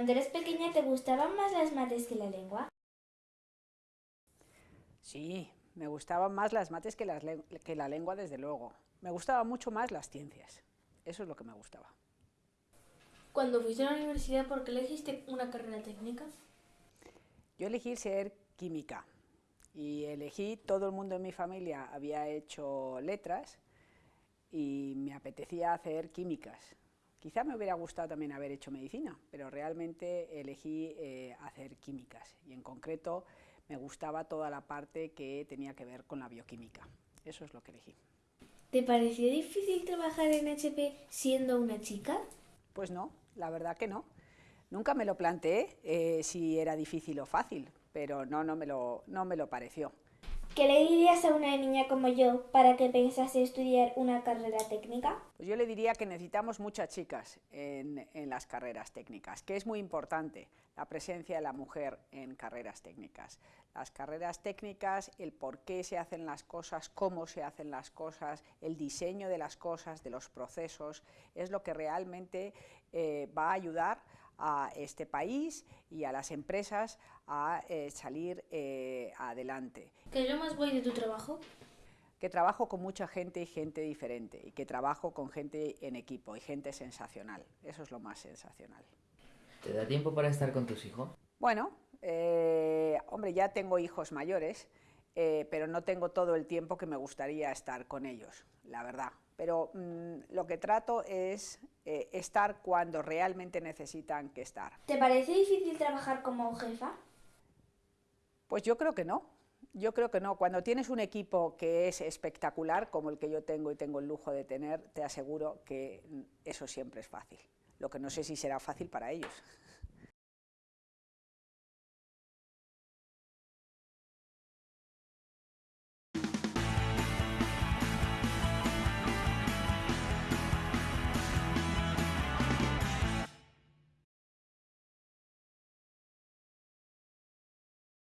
Cuando eres pequeña, ¿te gustaban más las mates que la lengua? Sí, me gustaban más las mates que, las que la lengua, desde luego. Me gustaban mucho más las ciencias. Eso es lo que me gustaba. Cuando fuiste a la universidad, ¿por qué elegiste una carrera técnica? Yo elegí ser química y elegí, todo el mundo en mi familia había hecho letras y me apetecía hacer químicas. Quizá me hubiera gustado también haber hecho medicina, pero realmente elegí eh, hacer químicas y en concreto me gustaba toda la parte que tenía que ver con la bioquímica. Eso es lo que elegí. ¿Te pareció difícil trabajar en HP siendo una chica? Pues no, la verdad que no. Nunca me lo planteé eh, si era difícil o fácil, pero no, no me lo, no me lo pareció. ¿Qué le dirías a una niña como yo para que pensase estudiar una carrera técnica? Pues yo le diría que necesitamos muchas chicas en, las carreras técnicas, que es muy importante la presencia de la mujer en carreras técnicas. Las carreras técnicas, el por qué se hacen las cosas, cómo se hacen las cosas, el diseño de las cosas, de los procesos, es lo que realmente eh, va a ayudar a este país y a las empresas a eh, salir eh, adelante. ¿Qué es lo más guay de tu trabajo? Que trabajo con mucha gente y gente diferente, y que trabajo con gente en equipo y gente sensacional. Eso es lo más sensacional. ¿Te da tiempo para estar con tus hijos? Bueno, eh, hombre, ya tengo hijos mayores, eh, pero no tengo todo el tiempo que me gustaría estar con ellos, la verdad. Pero mm, lo que trato es eh, estar cuando realmente necesitan que estar. ¿Te parece difícil trabajar como jefa? Pues yo creo que no. Yo creo que no. Cuando tienes un equipo que es espectacular, como el que yo tengo y tengo el lujo de tener, te aseguro que eso siempre es fácil. Lo que no sé si será fácil para ellos.